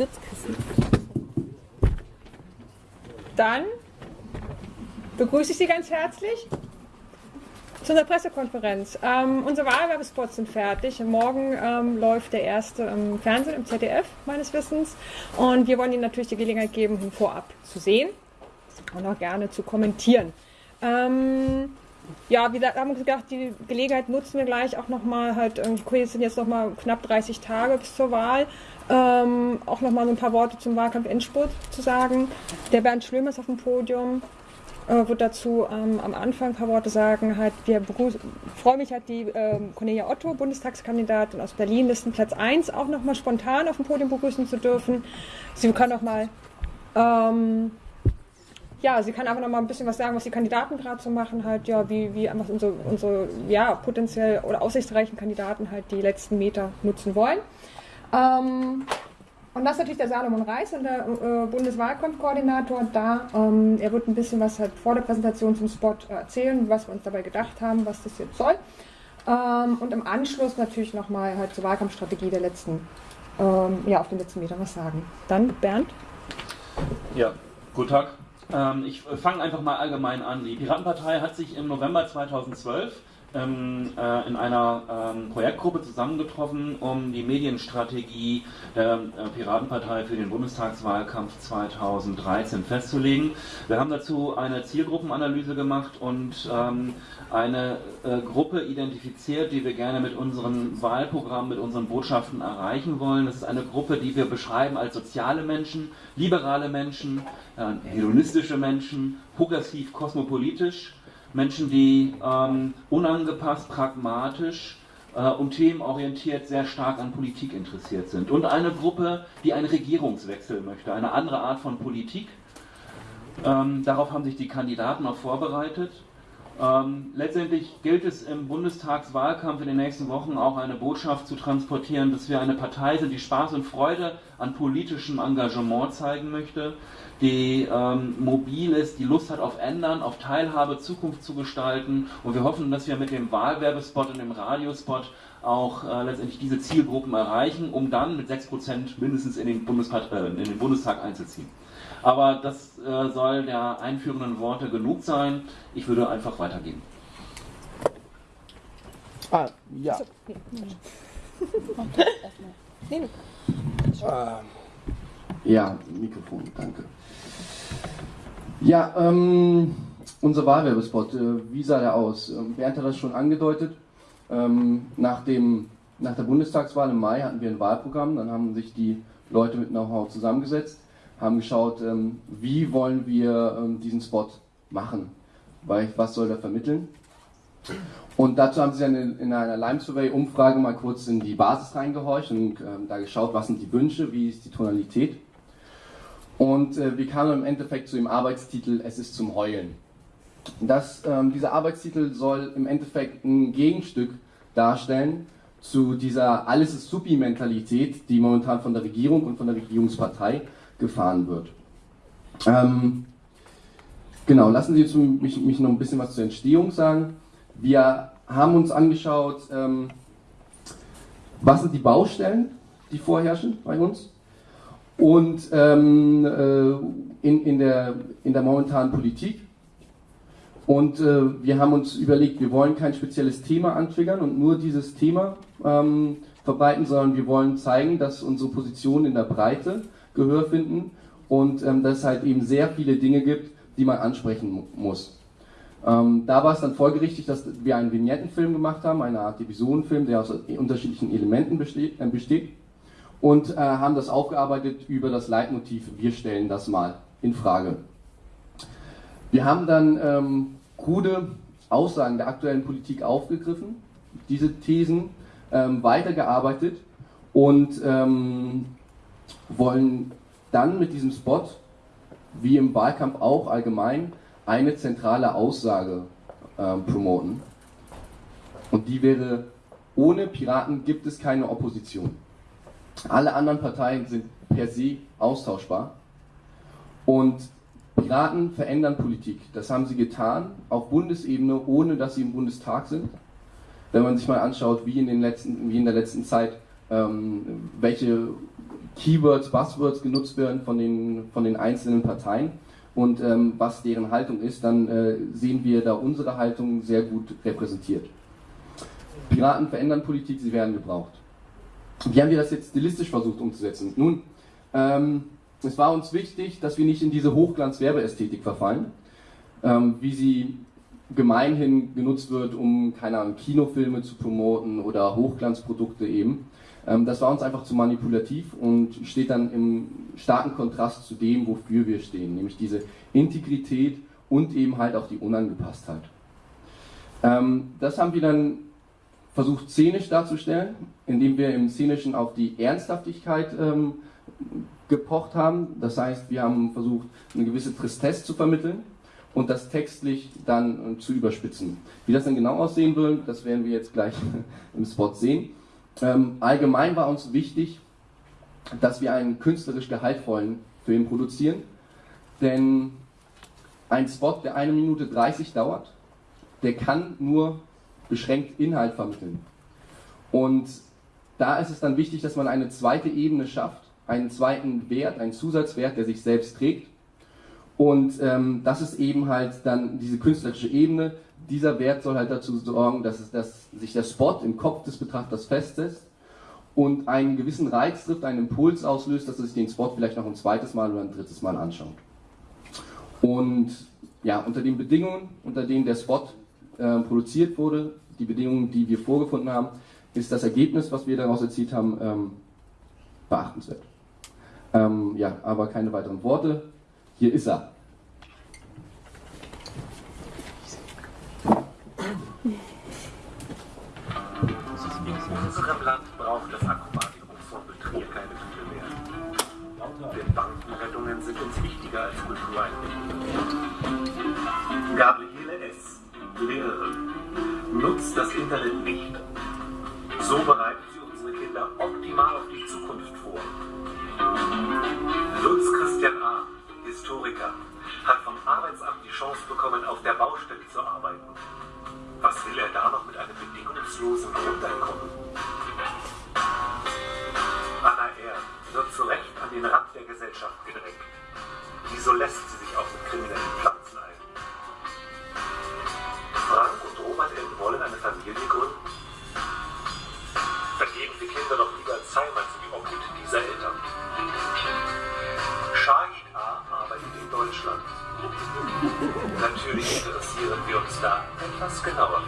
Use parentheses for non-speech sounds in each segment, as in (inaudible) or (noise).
Sitzkissen. Dann begrüße ich Sie ganz herzlich zu unserer Pressekonferenz. Ähm, unsere Wahlwerbespots sind fertig. Morgen ähm, läuft der erste im Fernsehen, im ZDF meines Wissens. Und wir wollen Ihnen natürlich die Gelegenheit geben, ihn vorab zu sehen und auch gerne zu kommentieren. Ähm, ja, wir haben gedacht, die Gelegenheit nutzen wir gleich auch nochmal halt, es sind jetzt nochmal knapp 30 Tage bis zur Wahl, ähm, auch nochmal ein paar Worte zum Wahlkampf Endspurt zu sagen. Der Bernd Schlömer ist auf dem Podium, äh, wird dazu ähm, am Anfang ein paar Worte sagen. Halt, wir freuen mich halt die ähm, Cornelia Otto, Bundestagskandidatin aus Berlin, Listenplatz 1, auch nochmal spontan auf dem Podium begrüßen zu dürfen. Sie kann nochmal ähm, ja, sie kann einfach noch mal ein bisschen was sagen, was die Kandidaten gerade so machen, halt, ja, wie, wie einfach unsere, unsere, ja, potenziell oder aussichtsreichen Kandidaten halt die letzten Meter nutzen wollen. Ähm, und das ist natürlich der Salomon Reis, der äh, Bundeswahlkampfkoordinator da. Ähm, er wird ein bisschen was halt vor der Präsentation zum Spot erzählen, was wir uns dabei gedacht haben, was das jetzt soll. Ähm, und im Anschluss natürlich nochmal halt zur Wahlkampfstrategie der letzten, ähm, ja, auf den letzten Metern was sagen. Dann Bernd. Ja, guten Tag. Ähm, ich fange einfach mal allgemein an. Die Piratenpartei hat sich im November 2012 ähm, äh, in einer ähm, Projektgruppe zusammengetroffen, um die Medienstrategie der äh, Piratenpartei für den Bundestagswahlkampf 2013 festzulegen. Wir haben dazu eine Zielgruppenanalyse gemacht und ähm, eine äh, Gruppe identifiziert, die wir gerne mit unserem Wahlprogramm, mit unseren Botschaften erreichen wollen. Das ist eine Gruppe, die wir beschreiben als soziale Menschen, liberale Menschen, äh, hedonistische Menschen, progressiv, kosmopolitisch Menschen, die ähm, unangepasst, pragmatisch äh, und themenorientiert sehr stark an Politik interessiert sind. Und eine Gruppe, die einen Regierungswechsel möchte, eine andere Art von Politik. Ähm, darauf haben sich die Kandidaten auch vorbereitet. Ähm, letztendlich gilt es im Bundestagswahlkampf in den nächsten Wochen auch eine Botschaft zu transportieren, dass wir eine Partei sind, die Spaß und Freude an politischem Engagement zeigen möchte, die ähm, mobil ist, die Lust hat auf Ändern, auf Teilhabe, Zukunft zu gestalten. Und wir hoffen, dass wir mit dem Wahlwerbespot und dem Radiospot auch äh, letztendlich diese Zielgruppen erreichen, um dann mit 6% mindestens in den, äh, in den, Bundestag einzuziehen. Aber das äh, soll der einführenden Worte genug sein. Ich würde einfach weitergehen. Ah, ja. (laughs) ja, Mikrofon, danke. Ja, ähm, unser Wahlwerbespot, äh, wie sah der aus? Ähm, Bernd hat das schon angedeutet. Ähm, nach, dem, nach der Bundestagswahl im Mai hatten wir ein Wahlprogramm, dann haben sich die Leute mit Know-how zusammengesetzt, haben geschaut, ähm, wie wollen wir ähm, diesen Spot machen, weil was soll der vermitteln. Und dazu haben sie dann in, in einer Lime Survey Umfrage mal kurz in die Basis reingehorcht und ähm, da geschaut, was sind die Wünsche, wie ist die Tonalität. Und äh, wir kamen im Endeffekt zu dem Arbeitstitel Es ist zum Heulen. Das, ähm, dieser Arbeitstitel soll im Endeffekt ein Gegenstück darstellen zu dieser Alles ist Supi-Mentalität, die momentan von der Regierung und von der Regierungspartei gefahren wird. Ähm, genau, lassen Sie mich, mich, noch ein bisschen was zur Entstehung sagen. Wir haben uns angeschaut, ähm, was sind die Baustellen, die vorherrschen bei uns und ähm, äh, in, in, der, in der momentanen Politik. Und äh, wir haben uns überlegt, wir wollen kein spezielles Thema antriggern und nur dieses Thema ähm, verbreiten, sondern wir wollen zeigen, dass unsere Positionen in der Breite Gehör finden und ähm, dass es halt eben sehr viele Dinge gibt, die man ansprechen muss. Ähm, da war es dann folgerichtig, dass wir einen Vignettenfilm gemacht haben, eine Art Episodenfilm, der aus unterschiedlichen Elementen besteht. Äh, besteht und äh, haben das aufgearbeitet über das Leitmotiv Wir stellen das mal in Frage. Wir haben dann ähm, krude Aussagen der aktuellen Politik aufgegriffen, diese Thesen ähm, weitergearbeitet und ähm, wollen dann mit diesem Spot, wie im Wahlkampf auch allgemein, eine zentrale Aussage äh, promoten. Und die wäre, ohne Piraten gibt es keine Opposition. Alle anderen Parteien sind per se austauschbar. Und Piraten verändern Politik. Das haben sie getan auf Bundesebene, ohne dass sie im Bundestag sind. Wenn man sich mal anschaut, wie in, den letzten, wie in der letzten Zeit, ähm, welche Keywords, Buzzwords genutzt werden von den, von den einzelnen Parteien und ähm, was deren Haltung ist, dann äh, sehen wir da unsere Haltung sehr gut repräsentiert. Piraten verändern Politik, sie werden gebraucht. Wie haben wir das jetzt stilistisch versucht umzusetzen? Nun, ähm, es war uns wichtig, dass wir nicht in diese Hochglanz-Werbeästhetik verfallen, ähm, wie sie gemeinhin genutzt wird, um, keine Ahnung, Kinofilme zu promoten oder Hochglanzprodukte eben. Ähm, das war uns einfach zu manipulativ und steht dann im starken Kontrast zu dem, wofür wir stehen, nämlich diese Integrität und eben halt auch die Unangepasstheit. Ähm, das haben wir dann versucht szenisch darzustellen, indem wir im Szenischen auf die Ernsthaftigkeit ähm, gepocht haben. Das heißt, wir haben versucht, eine gewisse Tristesse zu vermitteln und das textlich dann zu überspitzen. Wie das dann genau aussehen will, das werden wir jetzt gleich (laughs) im Spot sehen. Ähm, allgemein war uns wichtig, dass wir einen künstlerisch gehaltvollen Film produzieren, denn ein Spot, der eine Minute 30 dauert, der kann nur beschränkt Inhalt vermitteln. Und da ist es dann wichtig, dass man eine zweite Ebene schafft, einen zweiten Wert, einen Zusatzwert, der sich selbst trägt. Und ähm, das ist eben halt dann diese künstlerische Ebene, dieser Wert soll halt dazu sorgen, dass, es, dass sich der Spot im Kopf des Betrachters festsetzt und einen gewissen Reiz trifft, einen Impuls auslöst, dass er sich den Spot vielleicht noch ein zweites Mal oder ein drittes Mal anschaut. Und ja, unter den Bedingungen, unter denen der Spot äh, produziert wurde, die Bedingungen, die wir vorgefunden haben, ist das Ergebnis, was wir daraus erzielt haben, ähm, beachtenswert. Ähm, ja, aber keine weiteren Worte. Hier ist er. unserem Land braucht das Akrobatikum-Vorbild Trier keine Güte mehr. Denn Bankenrettungen sind uns wichtiger als Kultureinrichtungen. Gabriele Lehrerin, nutzt das Internet nicht. So bereitet sie unsere Kinder optimal auf die Zukunft vor. Lutz Christian A., Historiker, hat vom Arbeitsamt die Chance bekommen, auf der Baustelle zu arbeiten. Was will er da noch mit einem bedingungslosen Grundeinkommen? Anna R. wird zu Recht an den Rand der Gesellschaft gedrängt. Wieso lässt sie sich auch mit kriminellen Pflanzen etwas genauer.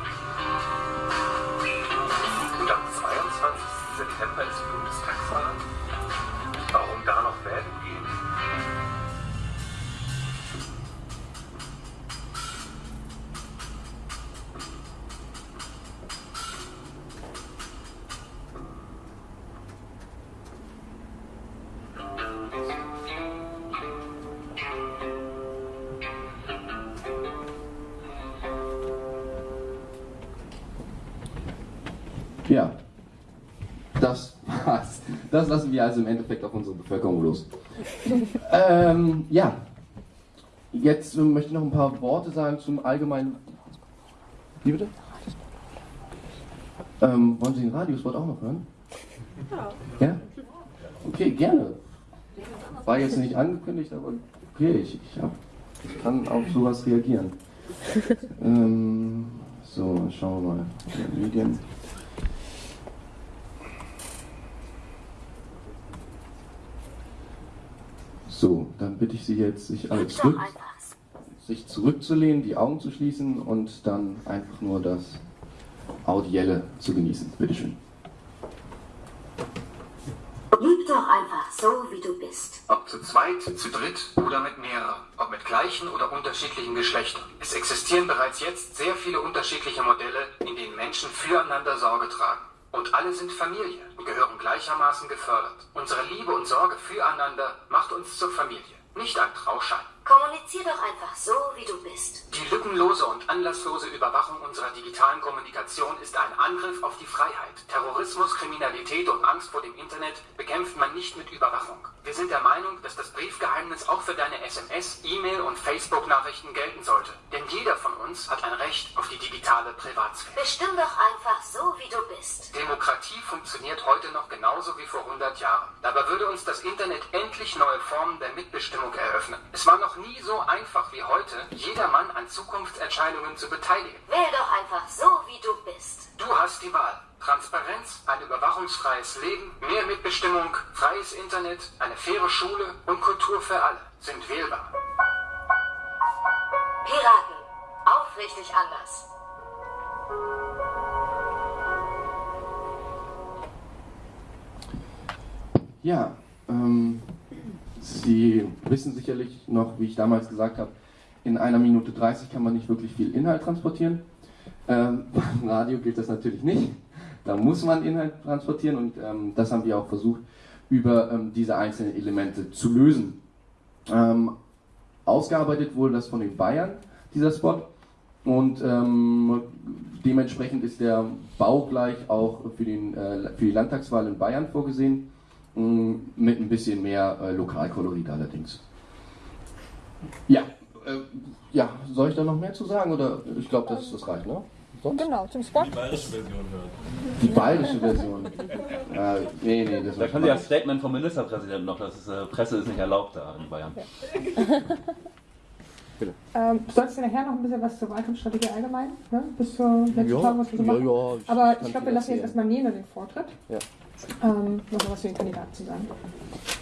Ja, das war's. Das lassen wir also im Endeffekt auf unsere Bevölkerung los. (laughs) ähm, ja, jetzt möchte ich noch ein paar Worte sagen zum allgemeinen. Wie bitte? Ähm, wollen Sie den Radiospot auch noch hören? Ja. Ja? Okay, gerne. War jetzt nicht angekündigt, aber okay, ich, ich, hab, ich kann auf sowas reagieren. (laughs) ähm, so, schauen wir mal. Medien. So, dann bitte ich Sie jetzt, sich alle zurück, sich zurückzulehnen, die Augen zu schließen und dann einfach nur das Audielle zu genießen. Bitte schön. Lieb doch einfach so, wie du bist. Ob zu zweit, zu dritt oder mit mehreren. Ob mit gleichen oder unterschiedlichen Geschlechtern. Es existieren bereits jetzt sehr viele unterschiedliche Modelle, in denen Menschen füreinander Sorge tragen. Und alle sind Familie und gehören gleichermaßen gefördert. Unsere Liebe und Sorge füreinander macht uns zur Familie, nicht ein Trauschein. Kommunizier doch einfach so, wie du bist. Die lückenlose und anlasslose Überwachung unserer digitalen Kommunikation ist ein Angriff auf die Freiheit. Terrorismus, Kriminalität und Angst vor dem Internet bekämpft man nicht mit Überwachung. Wir sind der Meinung, dass das Briefgeheimnis auch für deine SMS, E-Mail und Facebook-Nachrichten gelten sollte. Denn jeder von uns hat ein Recht auf die digitale Privatsphäre. Bestimm doch einfach so, wie du bist. Demokratie funktioniert heute noch genauso wie vor 100 Jahren. Dabei würde uns das Internet endlich neue Formen der Mitbestimmung eröffnen. Es war noch nie so einfach wie heute, jedermann an Zukunftsentscheidungen zu beteiligen. Wähl doch einfach so, wie du bist. Du hast die Wahl. Transparenz, ein überwachungsfreies Leben, mehr Mitbestimmung, freies Internet, eine faire Schule und Kultur für alle sind wählbar. Piraten. Aufrichtig anders. Ja, ähm, Sie wissen sicherlich noch, wie ich damals gesagt habe, in einer Minute 30 kann man nicht wirklich viel Inhalt transportieren. Ähm, (laughs) beim Radio gilt das natürlich nicht. Da muss man Inhalt transportieren und ähm, das haben wir auch versucht, über ähm, diese einzelnen Elemente zu lösen. Ähm, ausgearbeitet wurde das von den Bayern, dieser Spot. Und ähm, dementsprechend ist der baugleich auch für, den, äh, für die Landtagswahl in Bayern vorgesehen, mit ein bisschen mehr äh, Lokalkolorit allerdings. Ja, äh, ja, soll ich da noch mehr zu sagen oder ich glaube, das, das reicht, ne? Sonst? Genau, zum Spot. Die bayerische Version hören. Die bayerische Version. (laughs) äh, nee, nee, das Da können Sie das Statement vom Ministerpräsidenten noch, dass äh, Presse ist nicht erlaubt da in Bayern. (laughs) Ähm, du solltest ja nachher noch ein bisschen was zur Wahlkampfstrategie allgemein, ne? bis zur letzten Ja, Frage, was wir so ja, machen. ja, ich Aber ich glaube, wir lassen jetzt erstmal Nena den Vortritt. Ja. Ähm, noch was für den Kandidaten zu sagen.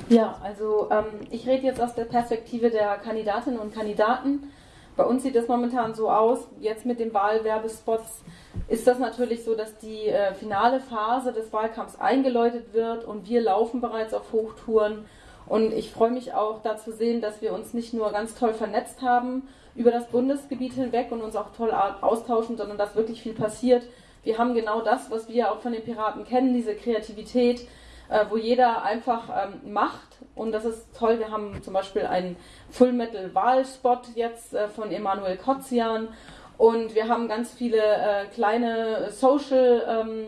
Ja, also ähm, ich rede jetzt aus der Perspektive der Kandidatinnen und Kandidaten. Bei uns sieht es momentan so aus, jetzt mit den Wahlwerbespots ist das natürlich so, dass die äh, finale Phase des Wahlkampfs eingeläutet wird und wir laufen bereits auf Hochtouren. Und ich freue mich auch da zu sehen, dass wir uns nicht nur ganz toll vernetzt haben über das Bundesgebiet hinweg und uns auch toll austauschen, sondern dass wirklich viel passiert. Wir haben genau das, was wir auch von den Piraten kennen, diese Kreativität, äh, wo jeder einfach ähm, macht. Und das ist toll. Wir haben zum Beispiel einen Full Metal Wahlspot jetzt äh, von Emanuel Kotzian. Und wir haben ganz viele äh, kleine Social ähm,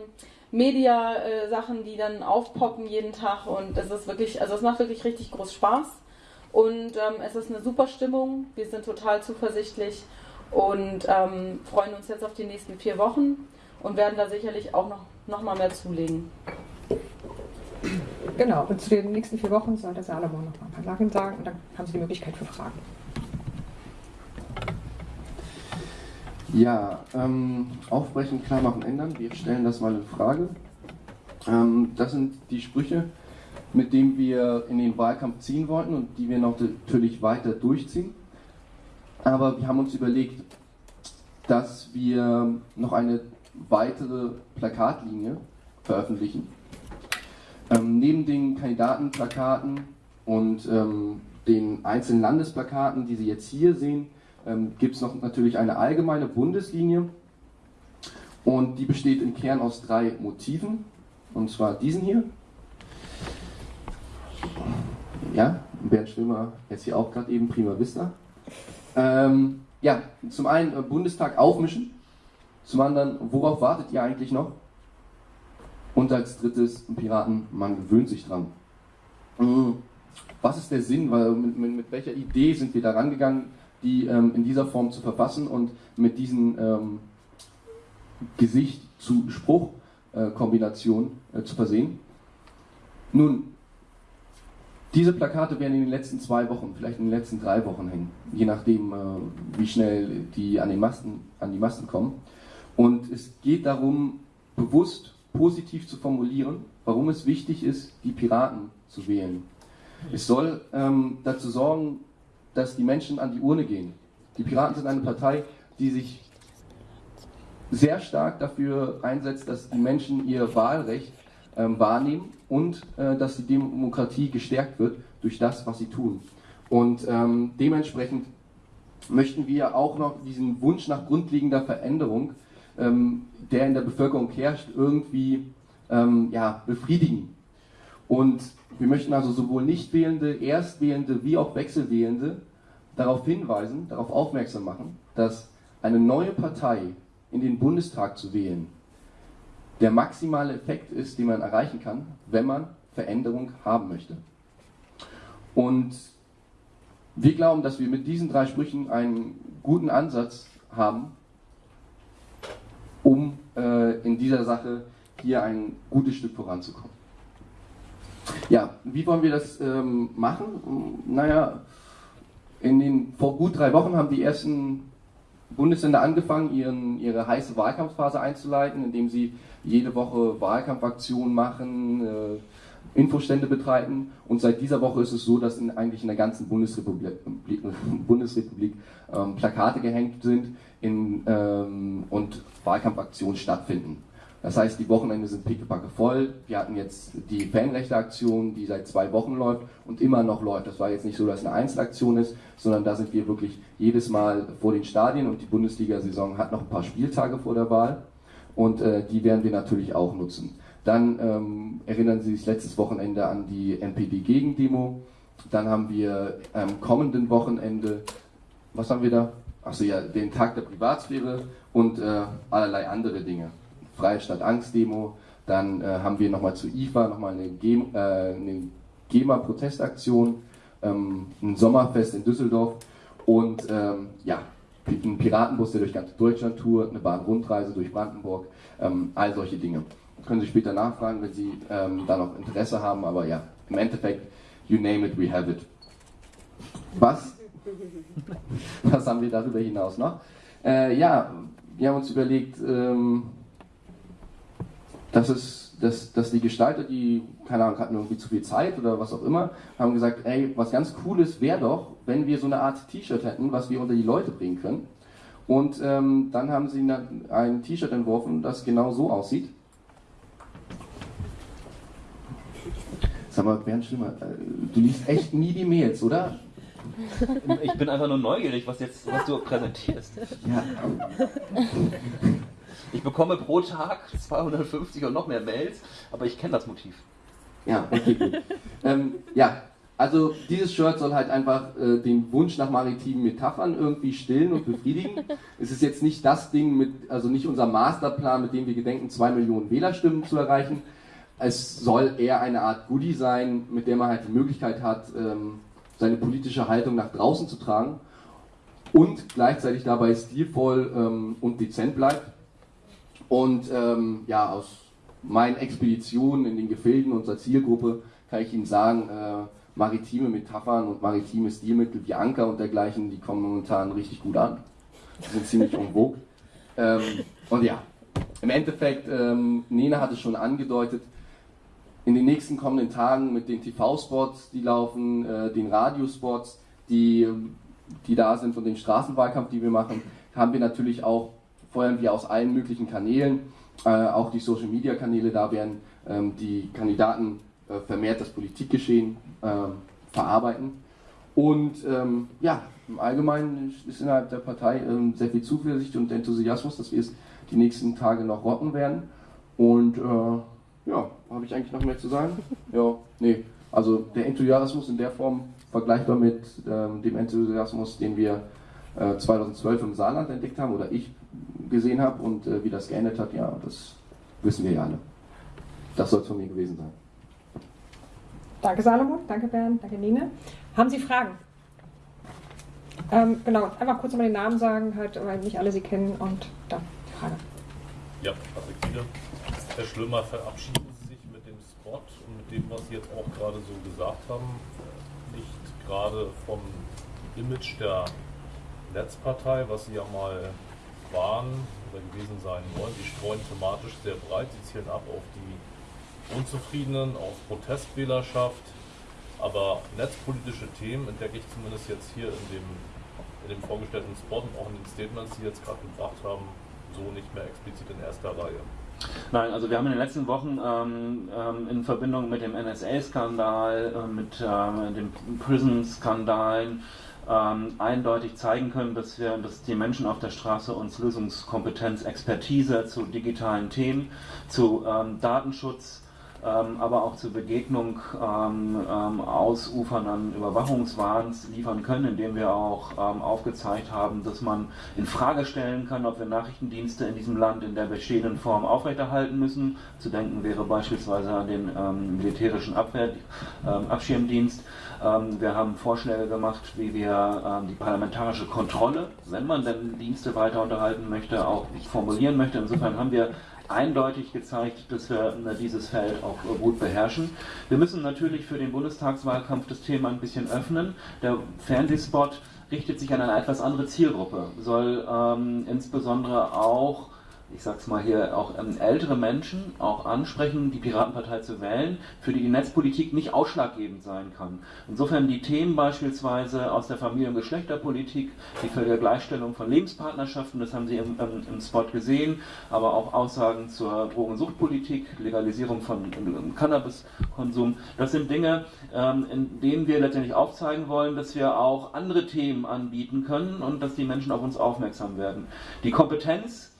Media äh, Sachen, die dann aufpoppen jeden Tag. Und es ist wirklich, also es macht wirklich richtig groß Spaß. Und ähm, es ist eine super Stimmung. Wir sind total zuversichtlich und ähm, freuen uns jetzt auf die nächsten vier Wochen und werden da sicherlich auch noch, noch mal mehr zulegen. Genau, und zu den nächsten vier Wochen soll der Salomon noch mal ein paar Sachen sagen und dann haben Sie die Möglichkeit für Fragen. Ja, ähm, aufbrechen, klar machen, ändern. Wir stellen das mal in Frage. Ähm, das sind die Sprüche, mit denen wir in den Wahlkampf ziehen wollten und die wir noch natürlich weiter durchziehen. Aber wir haben uns überlegt, dass wir noch eine weitere Plakatlinie veröffentlichen. Ähm, neben den Kandidatenplakaten und ähm, den einzelnen Landesplakaten, die Sie jetzt hier sehen, ähm, gibt es noch natürlich eine allgemeine Bundeslinie und die besteht im Kern aus drei Motiven und zwar diesen hier. Ja, Bernd Schwimmer jetzt hier auch gerade eben Prima Vista. Ähm, ja, zum einen äh, Bundestag aufmischen, zum anderen, worauf wartet ihr eigentlich noch? Und als drittes, Piraten, man gewöhnt sich dran. Mhm. Was ist der Sinn? Weil mit, mit, mit welcher Idee sind wir da rangegangen, die ähm, in dieser Form zu verfassen und mit diesen ähm, Gesicht zu Spruch äh, Kombination äh, zu versehen? Nun, diese Plakate werden in den letzten zwei Wochen, vielleicht in den letzten drei Wochen hängen, je nachdem, äh, wie schnell die an, den Masten, an die Masten kommen. Und es geht darum, bewusst positiv zu formulieren, warum es wichtig ist, die Piraten zu wählen. Es soll ähm, dazu sorgen, dass die Menschen an die Urne gehen. Die Piraten sind eine Partei, die sich sehr stark dafür einsetzt, dass die Menschen ihr Wahlrecht ähm, wahrnehmen und äh, dass die Demokratie gestärkt wird durch das, was sie tun. Und ähm, dementsprechend möchten wir auch noch diesen Wunsch nach grundlegender Veränderung, ähm, der in der Bevölkerung herrscht, irgendwie ähm, ja, befriedigen. Und wir möchten also sowohl Nichtwählende, Erstwählende wie auch Wechselwählende darauf hinweisen, darauf aufmerksam machen, dass eine neue Partei in den Bundestag zu wählen der maximale Effekt ist, den man erreichen kann, wenn man Veränderung haben möchte. Und wir glauben, dass wir mit diesen drei Sprüchen einen guten Ansatz haben, um äh, in dieser Sache hier ein gutes Stück voranzukommen. Ja, wie wollen wir das ähm, machen? Naja, in den, vor gut drei Wochen haben die ersten Bundesländer angefangen, ihren, ihre heiße Wahlkampfphase einzuleiten, indem sie jede Woche Wahlkampfaktionen machen, äh, Infostände betreiben. Und seit dieser Woche ist es so, dass in, eigentlich in der ganzen Bundesrepublik, (laughs) Bundesrepublik ähm, Plakate gehängt sind in, ähm, und Wahlkampfaktionen stattfinden. Das heißt, die Wochenende sind pickepacke voll. Wir hatten jetzt die Fanrechte-Aktion, die seit zwei Wochen läuft und immer noch läuft. Das war jetzt nicht so, dass es eine Einzelaktion ist, sondern da sind wir wirklich jedes Mal vor den Stadien und die Bundesliga-Saison hat noch ein paar Spieltage vor der Wahl und äh, die werden wir natürlich auch nutzen. Dann ähm, erinnern Sie sich letztes Wochenende an die NPD-Gegendemo. Dann haben wir am kommenden Wochenende, was haben wir da? Achso, ja, den Tag der Privatsphäre und äh, allerlei andere Dinge. Freie Stadt Angst Demo. Dann äh, haben wir nochmal zu IFA nochmal eine, äh, eine GEMA-Protestaktion, ähm, ein Sommerfest in Düsseldorf und ähm, ja, ein Piratenbus, der durch ganz Deutschland tourt, eine Bahnrundreise durch Brandenburg, ähm, all solche Dinge. Können Sie später nachfragen, wenn Sie ähm, da noch Interesse haben, aber ja, im Endeffekt, you name it, we have it. Was? (laughs) Was haben wir darüber hinaus noch? Äh, ja, wir haben uns überlegt, ähm, dass, es, dass, dass die Gestalter, die, keine Ahnung, hatten irgendwie zu viel Zeit oder was auch immer, haben gesagt, ey, was ganz Cooles wäre doch, wenn wir so eine Art T-Shirt hätten, was wir unter die Leute bringen können. Und ähm, dann haben sie ein T-Shirt entworfen, das genau so aussieht. Sag mal, Bernd Schlimmer, äh, du liest echt nie die Mails, oder? Ich bin einfach nur neugierig, was, jetzt, was du präsentierst. Ja. Ich bekomme pro Tag 250 und noch mehr Mails, aber ich kenne das Motiv. Ja, okay, gut. (laughs) ähm, ja, also dieses Shirt soll halt einfach äh, den Wunsch nach maritimen Metaphern irgendwie stillen und befriedigen. (laughs) es ist jetzt nicht das Ding mit, also nicht unser Masterplan, mit dem wir gedenken, zwei Millionen Wählerstimmen zu erreichen. Es soll eher eine Art Goodie sein, mit der man halt die Möglichkeit hat, ähm, seine politische Haltung nach draußen zu tragen und gleichzeitig dabei stilvoll ähm, und dezent bleibt. Und ähm, ja, aus meinen Expeditionen in den Gefilden unserer Zielgruppe kann ich Ihnen sagen, äh, maritime Metaphern und maritime Stilmittel wie Anker und dergleichen, die kommen momentan richtig gut an. Die sind ziemlich vogue. Ähm, und ja, im Endeffekt, ähm, Nena hat es schon angedeutet, in den nächsten kommenden Tagen mit den TV-Spots, die laufen, äh, den Radiospots, die, die da sind und den Straßenwahlkampf, die wir machen, haben wir natürlich auch feuern wir aus allen möglichen Kanälen, auch die Social Media Kanäle, da werden ähm, die Kandidaten äh, vermehrt das Politikgeschehen äh, verarbeiten. Und ähm, ja, im Allgemeinen ist innerhalb der Partei ähm, sehr viel Zuversicht und Enthusiasmus, dass wir es die nächsten Tage noch rocken werden. Und äh, ja, habe ich eigentlich noch mehr zu sagen? (laughs) Ja, nee. Also der Enthusiasmus in der Form vergleichbar mit ähm, dem Enthusiasmus, den wir 2012 äh, im Saarland entdeckt haben, oder ich gesehen habe und äh, wie das geändert hat, ja, das wissen wir ja alle. Das soll es von mir gewesen sein. Danke Salomon, danke Bernd, danke Nina. Haben Sie Fragen? Ähm, genau, einfach kurz mal den Namen sagen, halt, weil nicht alle Sie kennen und dann die Frage. Ja, Patrick wieder. Herr Schlömer, verabschieden Sie sich mit dem Spot und mit dem, was Sie jetzt auch gerade so gesagt haben, nicht gerade vom Image der Netzpartei, was Sie ja mal waren oder gewesen sein wollen. Die streuen thematisch sehr breit, sie zielen ab auf die Unzufriedenen, auf Protestwählerschaft. Aber netzpolitische Themen entdecke ich zumindest jetzt hier in dem, in dem vorgestellten Spot und auch in den Statements, die jetzt gerade gebracht haben, so nicht mehr explizit in erster Reihe. Nein, also wir haben in den letzten Wochen ähm, ähm, in Verbindung mit dem NSA-Skandal, äh, mit äh, den Prison-Skandalen, ähm, eindeutig zeigen können, dass wir, dass die Menschen auf der Straße uns Lösungskompetenz, Expertise zu digitalen Themen, zu ähm, Datenschutz, aber auch zur Begegnung ähm, ähm, ausufernden Überwachungswahns liefern können, indem wir auch ähm, aufgezeigt haben, dass man in Frage stellen kann, ob wir Nachrichtendienste in diesem Land in der bestehenden Form aufrechterhalten müssen. Zu denken wäre beispielsweise an den ähm, militärischen Abwehr, ähm, Abschirmdienst. wir haben Vorschläge gemacht, wie wir die parlamentarische Kontrolle, wenn man denn Dienste weiter unterhalten möchte, auch formulieren möchte. Insofern haben wir eindeutig gezeigt, dass wir äh, dieses Feld auch äh, gut beherrschen. Wir müssen natürlich für den Bundestagswahlkampf das Thema ein bisschen öffnen. Der Fernsehspot richtet sich an eine etwas andere Zielgruppe, soll ähm, insbesondere auch ich sag's mal hier, auch ähm, ältere Menschen auch ansprechen, die Piratenpartei zu wählen, für die die Netzpolitik nicht ausschlaggebend sein kann. Insofern die Themen beispielsweise aus der Familien- und Geschlechterpolitik, die für die Gleichstellung von Lebenspartnerschaften, das haben Sie im, im, im Spot gesehen, aber auch Aussagen zur Drogensuchtpolitik, Legalisierung von Cannabiskonsum, das sind Dinge, ähm, in denen wir letztendlich aufzeigen wollen, dass wir auch andere Themen anbieten können und dass die Menschen auf uns aufmerksam werden. Die Kompetenz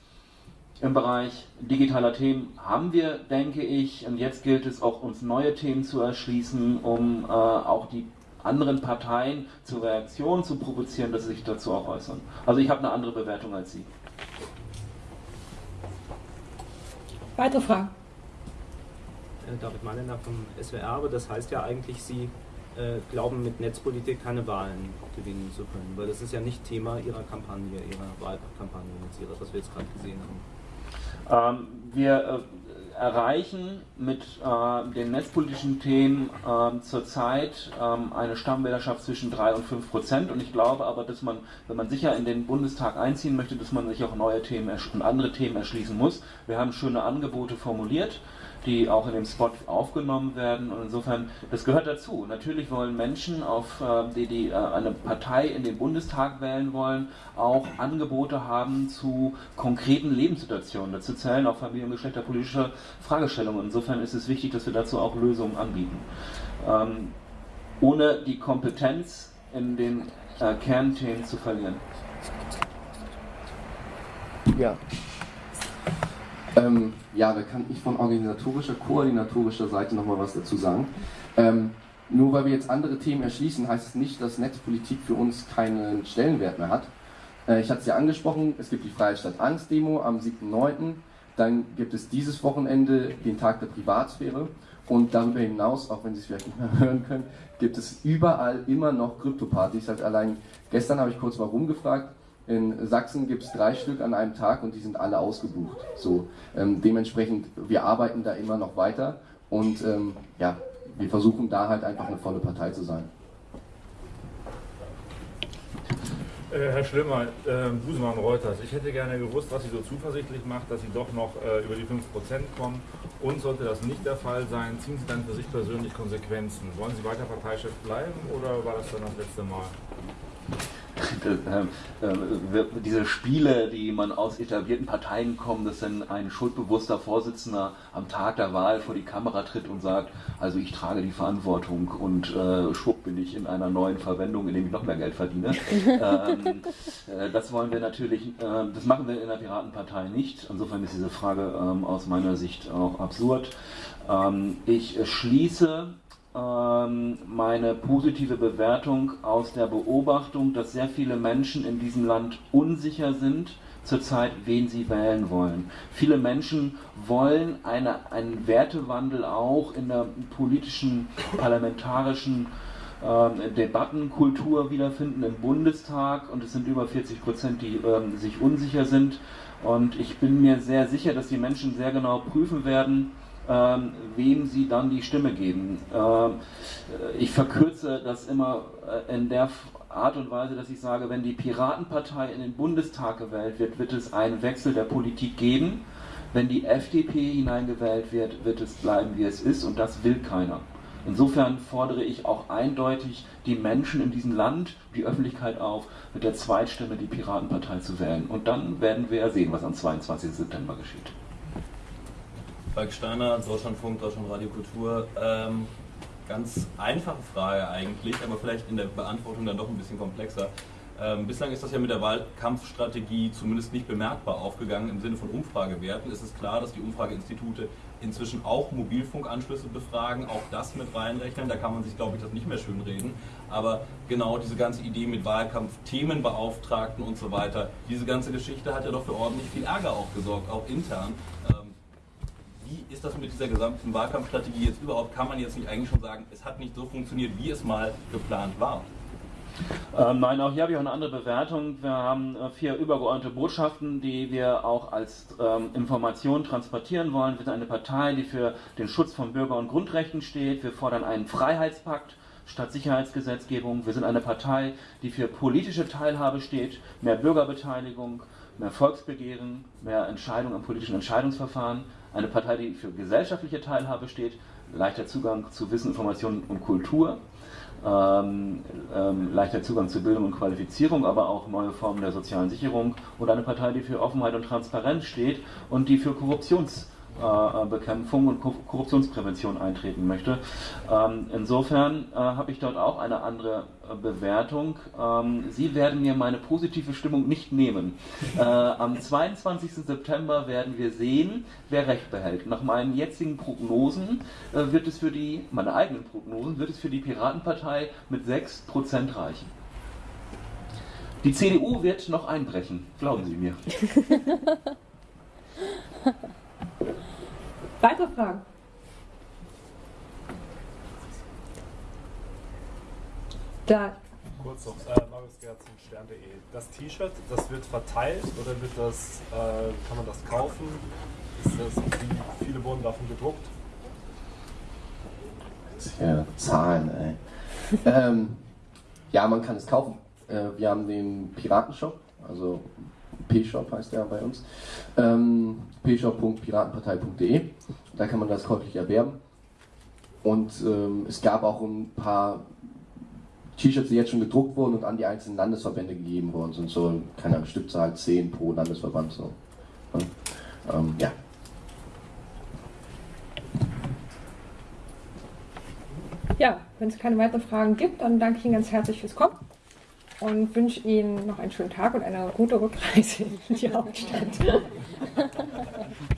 im Bereich digitaler Themen haben wir, denke ich, und jetzt gilt es auch, uns neue Themen zu erschließen, um äh, auch die anderen Parteien zur Reaktion zu provozieren, dass sie sich dazu auch äußern. Also ich habe eine andere Bewertung als Sie. Weitere Fragen? Äh, David Malener vom SWR, aber das heißt ja eigentlich, Sie äh, glauben, mit Netzpolitik keine Wahlen gewinnen zu können, weil das ist ja nicht Thema Ihrer Kampagne, Ihrer Wahlkampagne, was wir jetzt gerade gesehen haben. Ähm, wir äh, erreichen mit äh, den netzpolitischen Themen äh, zurzeit äh, eine Stammwählerschaft zwischen 3 und 5 Prozent. Und ich glaube aber, dass man, wenn man sicher in den Bundestag einziehen möchte, dass man sich auch neue Themen und andere Themen erschließen muss. Wir haben schöne Angebote formuliert die auch in dem Spot aufgenommen werden. Und insofern, das gehört dazu. Natürlich wollen Menschen, auf, äh, die, die äh, eine Partei in den Bundestag wählen wollen, auch Angebote haben zu konkreten Lebenssituationen. Dazu zählen auch familien- und geschlechterpolitische Fragestellungen. Insofern ist es wichtig, dass wir dazu auch Lösungen anbieten. Ähm, ohne die Kompetenz in den äh, Kernthemen zu verlieren. Ja. Ähm, ja, da kann ich von organisatorischer, koordinatorischer Seite nochmal was dazu sagen. Ähm, nur weil wir jetzt andere Themen erschließen, heißt es nicht, dass Netzpolitik für uns keinen Stellenwert mehr hat. Äh, ich hatte es ja angesprochen, es gibt die Freie Stadt Angst Demo am 7.9. Dann gibt es dieses Wochenende den Tag der Privatsphäre. Und darüber hinaus, auch wenn Sie es vielleicht nicht mehr (laughs) hören können, gibt es überall immer noch Krypto-Partys. Allein gestern habe ich kurz warum gefragt in Sachsen gibt es drei Stück an einem Tag und die sind alle ausgebucht. So, ähm, dementsprechend, wir arbeiten da immer noch weiter und ähm, ja, wir versuchen da halt einfach eine volle Partei zu sein. Äh, Herr Schlimmer, äh, Busemann Reuters, ich hätte gerne gewusst, was Sie so zuversichtlich macht, dass Sie doch noch äh, über die 5% kommen. Und sollte das nicht der Fall sein, ziehen Sie dann für sich persönlich Konsequenzen? Wollen Sie weiter Parteichef bleiben oder war das dann das letzte Mal? Ähm, äh, diese Spiele, die man aus etablierten Parteien kommen, dass dann ein schuldbewusster Vorsitzender am Tag der Wahl vor die Kamera tritt und sagt, also ich trage die Verantwortung und äh, schwupp bin ich in einer neuen Verwendung, in dem ich noch mehr Geld verdiene. (laughs) ähm, äh, das wollen wir natürlich, äh, das machen wir in der Piratenpartei nicht. Insofern ist diese Frage ähm, aus meiner Sicht auch absurd. Ähm, ich schließe meine positive Bewertung aus der Beobachtung, dass sehr viele Menschen in diesem Land unsicher sind zurzeit, wen sie wählen wollen. Viele Menschen wollen eine, einen Wertewandel auch in der politischen, parlamentarischen äh, Debattenkultur wiederfinden im Bundestag und es sind über 40 Prozent, die äh, sich unsicher sind. Und ich bin mir sehr sicher, dass die Menschen sehr genau prüfen werden, ähm, wem sie dann die Stimme geben. Ähm, ich verkürze das immer äh, in der Art und Weise, dass ich sage, wenn die Piratenpartei in den Bundestag gewählt wird, wird es einen Wechsel der Politik geben. Wenn die FDP hineingewählt wird, wird es bleiben, wie es ist und das will keiner. Insofern fordere ich auch eindeutig die Menschen in diesem Land, die Öffentlichkeit auf, mit der Zweitstimme die Piratenpartei zu wählen. Und dann werden wir sehen, was am 22. September geschieht. Falk Steiner, Deutschlandfunk, Deutschlandradio Kultur. Ähm, ganz einfache Frage eigentlich, aber vielleicht in der Beantwortung dann doch ein bisschen komplexer. Ähm, bislang ist das ja mit der Wahlkampfstrategie zumindest nicht bemerkbar aufgegangen im Sinne von Umfragewerten. Es ist klar, dass die Umfrageinstitute inzwischen auch Mobilfunkanschlüsse befragen, auch das mit reinrechnen. Da kann man sich, glaube ich, das nicht mehr schön reden. Aber genau diese ganze Idee mit Wahlkampfthemenbeauftragten und so weiter, diese ganze Geschichte hat ja doch für ordentlich viel Ärger auch gesorgt, auch intern. Ähm, wie ist das mit dieser gesamten Wahlkampfstrategie jetzt überhaupt? Kann man jetzt nicht eigentlich schon sagen, es hat nicht so funktioniert, wie es mal geplant war? Ähm, nein, auch hier habe ich auch eine andere Bewertung. Wir haben äh, vier übergeordnete Botschaften, die wir auch als ähm, Information transportieren wollen. Wir sind eine Partei, die für den Schutz von Bürger- und Grundrechten steht. Wir fordern einen Freiheitspakt statt Sicherheitsgesetzgebung. Wir sind eine Partei, die für politische Teilhabe steht, mehr Bürgerbeteiligung, mehr Volksbegehren, mehr Entscheidung am politischen Entscheidungsverfahren. Eine Partei, die für gesellschaftliche Teilhabe steht, leichter Zugang zu Wissen, Informationen und Kultur ähm, ähm, leichter Zugang zu Bildung und Qualifizierung, aber auch neue Formen der sozialen Sicherung und eine Partei, die für Offenheit und Transparenz steht und die für Korruptions Bekämpfung und Korruptionsprävention eintreten möchte. Ähm, insofern äh, habe ich dort auch eine andere äh, Bewertung. Ähm, Sie werden mir meine positive Stimmung nicht nehmen. Äh, am 22. September werden wir sehen, wer Recht behält. Nach meinen jetzigen Prognosen wird es für die, meine eigenen Prognosen, wird es für die Piratenpartei mit 6% reichen. Die CDU wird noch einbrechen, glauben Sie mir. (laughs) Weitere Fragen? Da. Kurz noch, äh, Marius Gerzen, Stern.de. Das T-Shirt, das wird verteilt oder wird das, äh, kann man das kaufen? Ist das, wie viele wurden davon gedruckt? Ja Zahlen, ey. ähm, ja, man kann es kaufen. Äh, wir haben den Piratenshop, also P-Shop heißt der bei uns. Ähm, pshop.piratenpartei.de. Da kann man das käuflich erwerben. Und ähm, es gab auch ein paar T-Shirts, die jetzt schon gedruckt wurden und an die einzelnen Landesverbände gegeben worden sind. So, keine Ahnung, Stückzahl 10 pro Landesverband. So. Ähm, ja. Ja, wenn es keine weiteren Fragen gibt, dann danke ich Ihnen ganz herzlich fürs Kommen und wünsche Ihnen noch einen schönen Tag und eine gute Rückreise in die Hauptstadt. (laughs)